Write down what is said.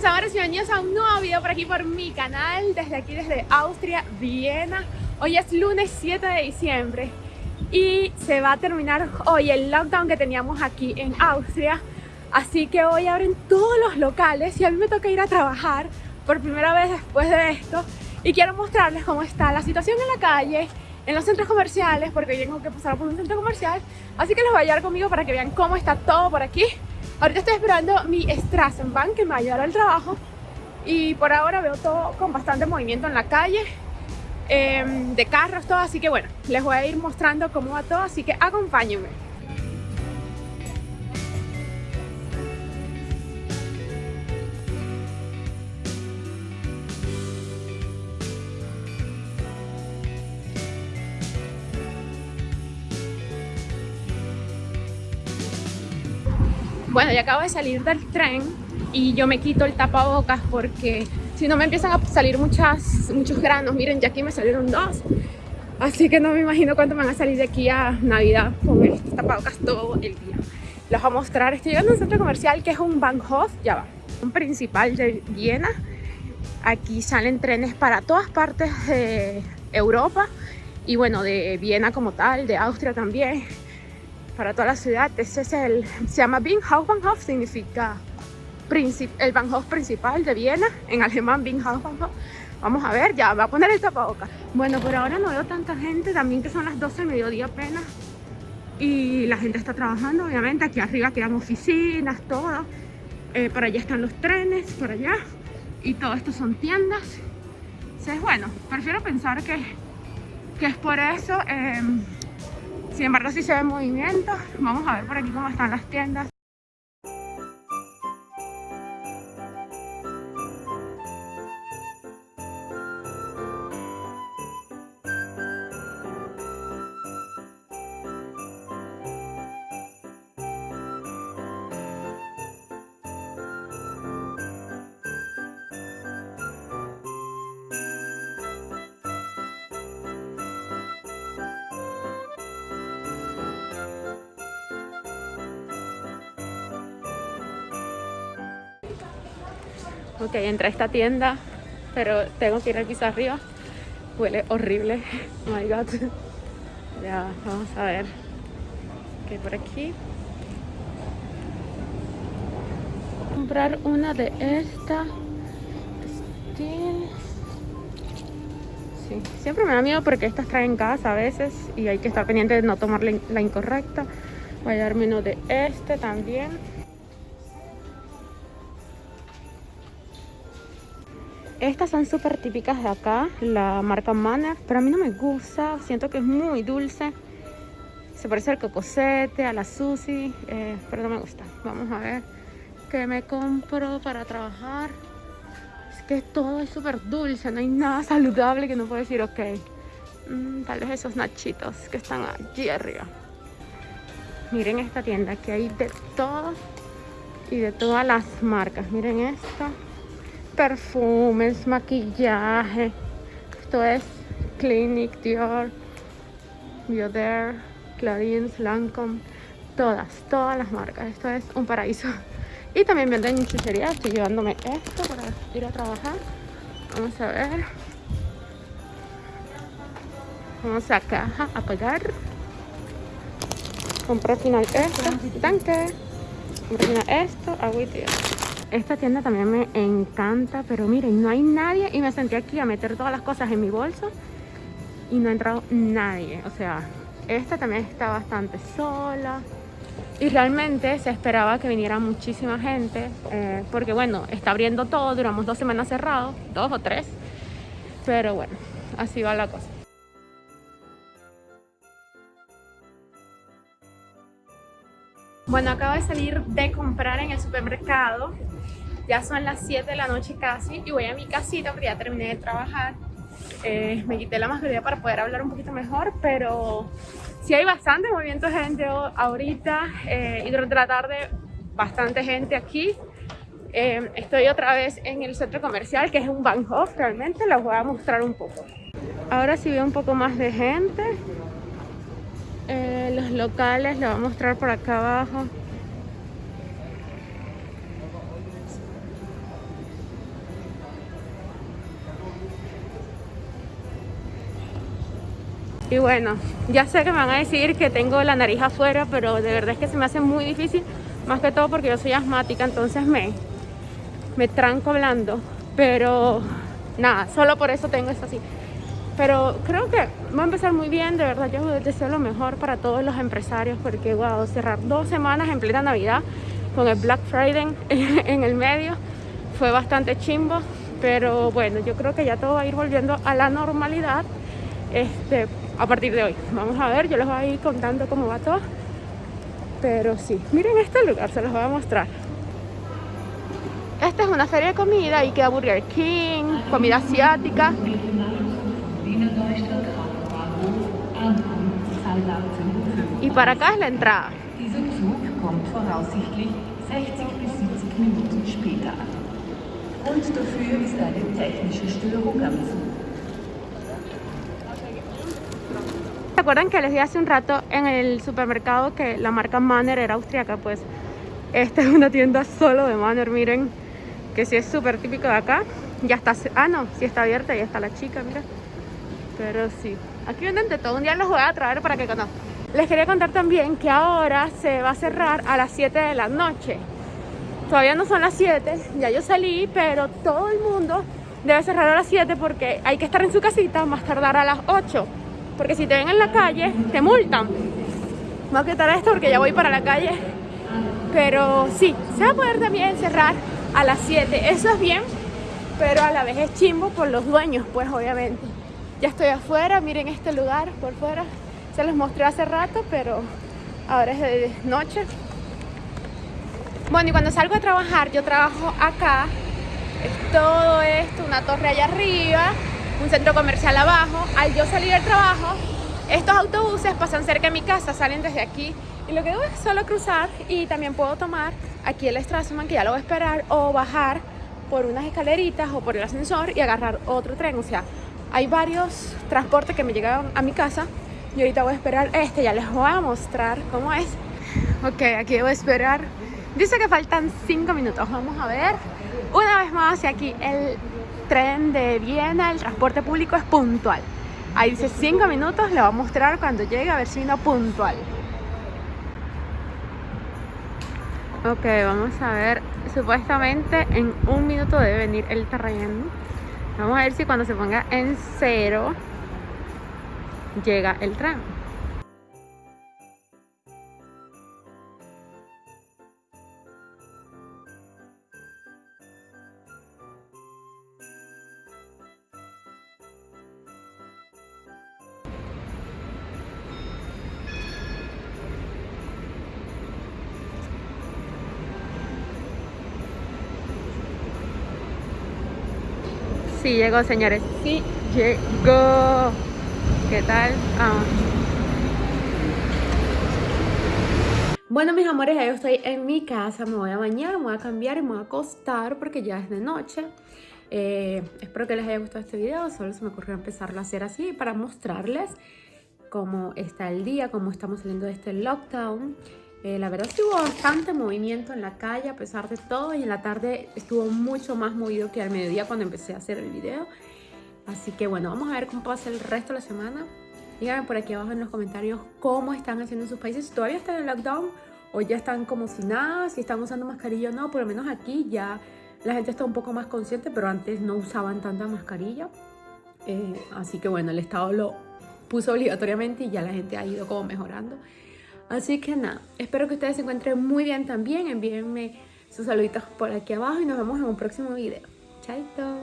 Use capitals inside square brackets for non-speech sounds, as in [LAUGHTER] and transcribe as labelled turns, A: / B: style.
A: mis amores, bienvenidos a un nuevo video por aquí por mi canal Desde aquí, desde Austria, Viena. Hoy es lunes 7 de diciembre Y se va a terminar hoy el lockdown que teníamos aquí en Austria. Así que hoy abren todos los locales Y a mí me toca ir a trabajar por primera vez después de esto. Y quiero mostrarles cómo está la situación en la calle en los centros comerciales porque hoy tengo que pasar por un centro comercial. Así que les voy a llevar conmigo para que vean cómo está todo por aquí Ahorita estoy esperando mi Strassenbahn que me va a llevar al trabajo y por ahora veo todo con bastante movimiento en la calle em, de carros, todo, así que bueno, les voy a ir mostrando cómo va todo, así que acompáñenme. Bueno, ya acabo de salir del tren y yo me quito el tapabocas porque si no me empiezan a salir muchas, muchos granos. Miren, ya aquí me salieron dos. Así que no me imagino cuánto van a salir de aquí a Navidad con estos tapabocas todo el día. Les voy a mostrar, estoy llegando a un centro comercial que es un Bahnhof, ya va, un principal de Viena. Aquí salen trenes para todas partes de Europa y bueno, de Viena como tal, de Austria también para toda la ciudad. Ese es el, se llama Bahnhof, Bahnhof significa el Bahnhof principal de Viena, en alemán Bahnhof, Bahnhof. Vamos a ver, ya va a poner el tapabocas. Bueno, por ahora no veo tanta gente, también que son las 12 del mediodía apenas. Y la gente está trabajando, obviamente. Aquí arriba quedan oficinas, todo. Eh, por allá están los trenes, por allá. Y todo esto son tiendas. Entonces, bueno, prefiero pensar que, que es por eso. Eh, sin embargo, si se ve movimiento. Vamos a ver por aquí cómo están las tiendas. Ok, entré a esta tienda, pero tengo que ir al piso arriba. Huele horrible. [LAUGHS] Oh my god. Ya, vamos a ver qué hay por aquí. Comprar una de estas. Sí, siempre me da miedo porque estas traen gas a veces y hay que estar pendiente de no tomar la incorrecta. Voy a darme uno de este también. Estas son súper típicas de acá, la marca Manner, pero a mí no me gusta, siento que es muy dulce. Se parece al cocosete, a la sushi, eh, pero no me gusta. Vamos a ver qué me compro para trabajar. Es que todo es súper dulce, no hay nada saludable que no puedo decir, ok. Mm, tal vez esos nachitos que están allí arriba. Miren esta tienda, que hay de todo y de todas las marcas. Miren esto perfumes, maquillaje. Esto es Clinic, Dior, Bioder, Clarins, Lancome. Todas, todas las marcas. Esto es un paraíso. [LAUGHS] Y también venden chuchería. Estoy llevándome esto para ir a trabajar. Vamos a ver. Vamos a caja a pagar. Compré al final esto. Tanque. Compré esto. Agüita. Esta tienda también me encanta, pero miren, no hay nadie y me senté aquí a meter todas las cosas en mi bolso y no ha entrado nadie. O sea, esta también está bastante sola y realmente se esperaba que viniera muchísima gente eh, porque bueno, está abriendo todo, duramos dos semanas cerrados, dos o tres, pero bueno, así va la cosa. Bueno, acabo de salir de comprar en el supermercado ya son las 7 de la noche casi y voy a mi casita porque ya terminé de trabajar. Eh, me quité la mascarilla para poder hablar un poquito mejor, pero sí hay bastante movimiento de gente ahorita eh, y durante la tarde bastante gente aquí. Eh, estoy otra vez en el centro comercial que es un Bahnhof realmente, les voy a mostrar un poco. Ahora sí veo un poco más de gente. los locales les voy a mostrar por acá abajo. Y bueno, ya sé que me van a decir que tengo la nariz afuera, pero de verdad es que se me hace muy difícil, más que todo porque yo soy asmática, entonces me, me tranco hablando. Pero nada, solo por eso tengo eso así. Pero creo que va a empezar muy bien, de verdad yo deseo lo mejor para todos los empresarios porque wow, cerrar dos semanas en plena Navidad con el Black Friday [LAUGHS] en el medio fue bastante chimbo, pero bueno, yo creo que ya todo va a ir volviendo a la normalidad este, a partir de hoy. Vamos a ver, yo les voy a ir contando cómo va todo. Pero sí, miren este lugar, se los voy a mostrar. Esta es una feria de comida y queda Burger King, comida asiática. Y para acá es la entrada. ¿Se acuerdan que les dije hace un rato en el supermercado que la marca Manner era austriaca? Pues esta [LAUGHS] es una tienda solo de Manner, miren, que sí es súper típico de acá. Ya está, ah no, sí está abierta, ya está la chica, mira. Pero sí, aquí venden de todo, un día los voy a traer para que conozcan. Les quería contar también que ahora se va a cerrar a las 7 de la noche. Todavía no son las 7, ya yo salí, pero todo el mundo debe cerrar a las 7 porque hay que estar en su casita más tardar a las 8. Porque si te ven en la calle, te multan. Voy a quitar esto porque ya voy para la calle. Pero sí, se va a poder también cerrar a las 7. Eso es bien, pero a la vez es chimbo por los dueños, pues obviamente. Ya estoy afuera, miren este lugar por fuera. Se los mostré hace rato, pero ahora es de noche. Bueno, y cuando salgo a trabajar, yo trabajo acá. Es todo esto, una torre allá arriba, un centro comercial abajo. Al yo salir del trabajo, estos autobuses pasan cerca de mi casa, salen desde aquí. Y lo que hago es solo cruzar y también puedo tomar aquí el Strassman, que ya lo voy a esperar, o bajar por unas escaleritas o por el ascensor y agarrar otro tren. O sea, hay varios transportes que me llegan a mi casa y ahorita voy a esperar este, ya les voy a mostrar cómo es. Ok, aquí a esperar Dice que faltan 5 minutos. Vamos a ver. Una vez más, aquí el tren de Viena, el transporte público es puntual. Ahí dice 5 minutos, le voy a mostrar cuando llegue a ver si no puntual. Ok, vamos a ver. Supuestamente en un minuto debe venir el tren. Vamos a ver si cuando se ponga en cero llega el tren. Sí llegó, señores. Sí llegó. ¿Qué tal? Bueno, mis amores, ya yo estoy en mi casa. Me voy a bañar, me voy a cambiar y me voy a acostar porque ya es de noche. Eh, espero que les haya gustado este video. Solo se me ocurrió empezarlo a hacer así para mostrarles cómo está el día, cómo estamos saliendo de este lockdown. Eh, la verdad sí hubo bastante movimiento en la calle a pesar de todo y en la tarde estuvo mucho más movido que al mediodía cuando empecé a hacer el video. Así que bueno, vamos a ver cómo pasa el resto de la semana. Díganme por aquí abajo en los comentarios cómo están haciendo en sus países, si todavía están en lockdown o ya están como si nada, si están usando mascarilla o no. Por lo menos aquí ya la gente está un poco más consciente, pero antes no usaban tanta mascarilla. Eh, así que bueno, el Estado lo puso obligatoriamente y ya la gente ha ido como mejorando. Así que nada, espero que ustedes se encuentren muy bien también. Envíenme sus saluditos por aquí abajo y nos vemos en un próximo video. Chaito.